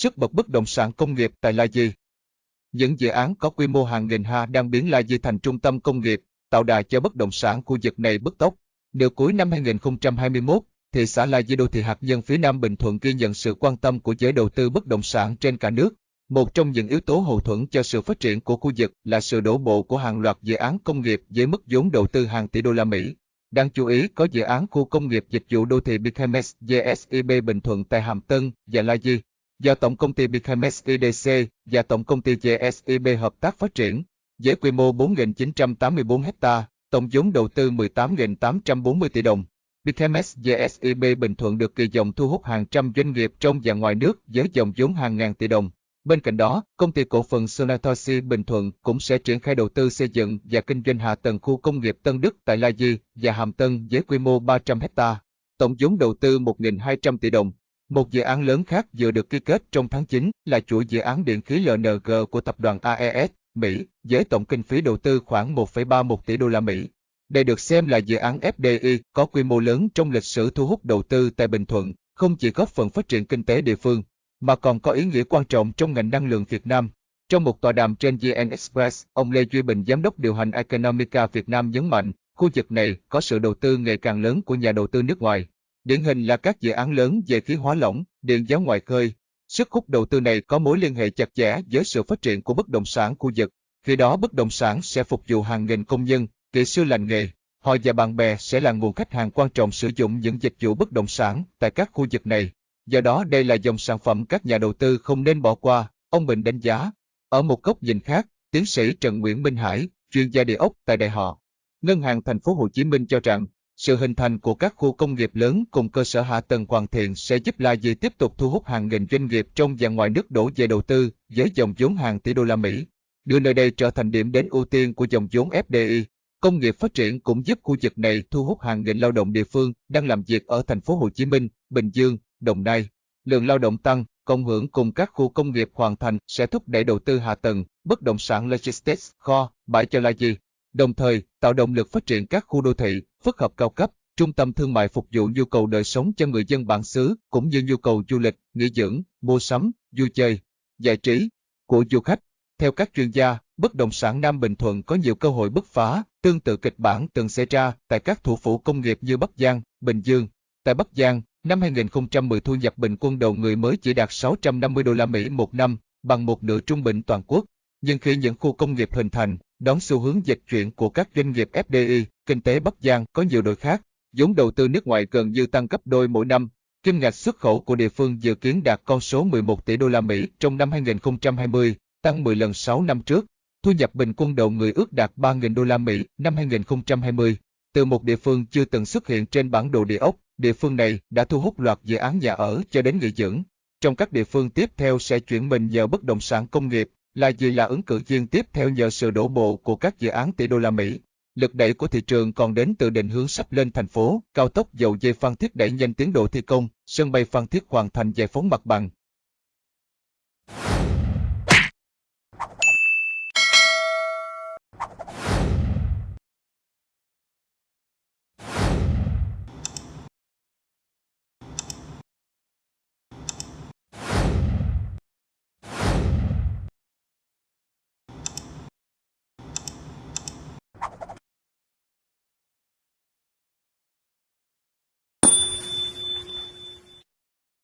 sức bật bất động sản công nghiệp tại La Di. Những dự án có quy mô hàng nghìn ha đang biến La Di thành trung tâm công nghiệp, tạo đà cho bất động sản khu vực này bứt tốc. Điều cuối năm 2021, thị xã La Di đô thị hạt nhân phía Nam Bình Thuận ghi nhận sự quan tâm của giới đầu tư bất động sản trên cả nước. Một trong những yếu tố hậu thuẫn cho sự phát triển của khu vực là sự đổ bộ của hàng loạt dự án công nghiệp với mức vốn đầu tư hàng tỷ đô la Mỹ. Đáng chú ý có dự án khu công nghiệp dịch vụ đô thị Bichemes GSIB Bình Thuận tại Hàm Tân và La Di, do Tổng công ty Bichemes IDC và Tổng công ty GSIB hợp tác phát triển, với quy mô 4.984 ha, tổng vốn đầu tư 18.840 tỷ đồng. Bichemes GSIB Bình Thuận được kỳ vọng thu hút hàng trăm doanh nghiệp trong và ngoài nước với dòng vốn hàng ngàn tỷ đồng. Bên cạnh đó, công ty cổ phần Sonatosi Bình Thuận cũng sẽ triển khai đầu tư xây dựng và kinh doanh hạ tầng khu công nghiệp Tân Đức tại La Di và Hàm Tân với quy mô 300 hecta, tổng vốn đầu tư 1.200 tỷ đồng. Một dự án lớn khác vừa được ký kết trong tháng 9 là chuỗi dự án điện khí LNG của tập đoàn AES, Mỹ, với tổng kinh phí đầu tư khoảng 1,31 tỷ đô la Mỹ. Đây được xem là dự án FDI có quy mô lớn trong lịch sử thu hút đầu tư tại Bình Thuận, không chỉ góp phần phát triển kinh tế địa phương, mà còn có ý nghĩa quan trọng trong ngành năng lượng Việt Nam. Trong một tọa đàm trên VN Express, ông Lê Duy Bình, giám đốc điều hành Economica Việt Nam nhấn mạnh, khu vực này có sự đầu tư ngày càng lớn của nhà đầu tư nước ngoài. Điển hình là các dự án lớn về khí hóa lỏng, điện gió ngoài khơi. Sức hút đầu tư này có mối liên hệ chặt chẽ với sự phát triển của bất động sản khu vực. Khi đó bất động sản sẽ phục vụ hàng nghìn công nhân, kỹ sư lành nghề. Họ và bạn bè sẽ là nguồn khách hàng quan trọng sử dụng những dịch vụ bất động sản tại các khu vực này. Do đó đây là dòng sản phẩm các nhà đầu tư không nên bỏ qua, ông Bình đánh giá. Ở một góc nhìn khác, tiến sĩ Trần Nguyễn Minh Hải, chuyên gia địa ốc tại Đại họ, Ngân hàng Thành phố Hồ Chí Minh cho rằng, sự hình thành của các khu công nghiệp lớn cùng cơ sở hạ tầng hoàn thiện sẽ giúp La Di tiếp tục thu hút hàng nghìn doanh nghiệp trong và ngoài nước đổ về đầu tư với dòng vốn hàng tỷ đô la Mỹ, đưa nơi đây trở thành điểm đến ưu tiên của dòng vốn FDI. Công nghiệp phát triển cũng giúp khu vực này thu hút hàng nghìn lao động địa phương đang làm việc ở thành phố Hồ Chí Minh, Bình Dương, Đồng Nai. Lượng lao động tăng, cộng hưởng cùng các khu công nghiệp hoàn thành sẽ thúc đẩy đầu tư hạ tầng, bất động sản logistics, kho, bãi cho La Di. Đồng thời, tạo động lực phát triển các khu đô thị, phức hợp cao cấp, trung tâm thương mại phục vụ nhu cầu đời sống cho người dân bản xứ cũng như nhu cầu du lịch, nghỉ dưỡng, mua sắm, vui chơi, giải trí của du khách. Theo các chuyên gia, bất động sản Nam Bình Thuận có nhiều cơ hội bứt phá, tương tự kịch bản từng xảy ra tại các thủ phủ công nghiệp như Bắc Giang, Bình Dương. Tại Bắc Giang, năm 2010 thu nhập bình quân đầu người mới chỉ đạt 650 đô la Mỹ một năm, bằng một nửa trung bình toàn quốc. Nhưng khi những khu công nghiệp hình thành, đón xu hướng dịch chuyển của các doanh nghiệp FDI, kinh tế Bắc Giang có nhiều đổi khác, vốn đầu tư nước ngoài gần như tăng gấp đôi mỗi năm. Kim ngạch xuất khẩu của địa phương dự kiến đạt con số 11 tỷ đô la Mỹ trong năm 2020, tăng 10 lần 6 năm trước. Thu nhập bình quân đầu người ước đạt 3.000 đô la Mỹ năm 2020. Từ một địa phương chưa từng xuất hiện trên bản đồ địa ốc, địa phương này đã thu hút loạt dự án nhà ở cho đến nghỉ dưỡng. Trong các địa phương tiếp theo sẽ chuyển mình vào bất động sản công nghiệp, là gì là ứng cử viên tiếp theo nhờ sự đổ bộ của các dự án tỷ đô la Mỹ. Lực đẩy của thị trường còn đến từ định hướng sắp lên thành phố, cao tốc dầu dây Phan Thiết đẩy nhanh tiến độ thi công, sân bay Phan Thiết hoàn thành giải phóng mặt bằng,